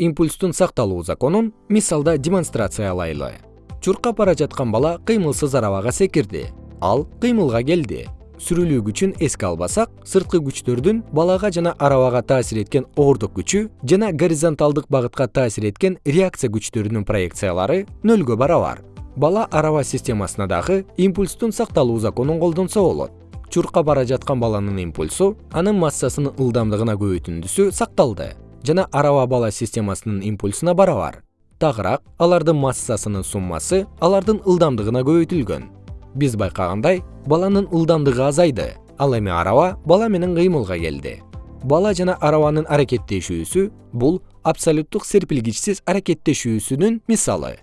импульстун сакталуу законун мисалда демонстрациялайлы. Чуркап бара жаткан бала кыймылсыз арабага секирди ал кыймылга келди. Сүрүлүү күчүн эске албасак сырткы күчтөрдүн балага жана арабага таасир эткен оордук күчү жана горизонталдык багытка таасир эткен реакция күчтөрүнүн проекциялары нөлгө барабар. Бала араба системасына дагы импульстун сакталуу законун колдонсо болот. Чуркап бара жаткан баланын импульсу анын массасынын ылдамдыгына көбөйтүндүсү сакталды жана араба бала системасынын импульсуна барабар. Тагыраак алардын массасынын суммасы алардын ылдамдыгына көбөйтүлгөн. Биз байкагандай баланын ылдамдыгы азайды ал эми араба бала менен кыймылга келди. Бала жана арабанын аракеттешүүсү бул абсолюттук серпилгичсиз аракеттешүүсүнүн мисалы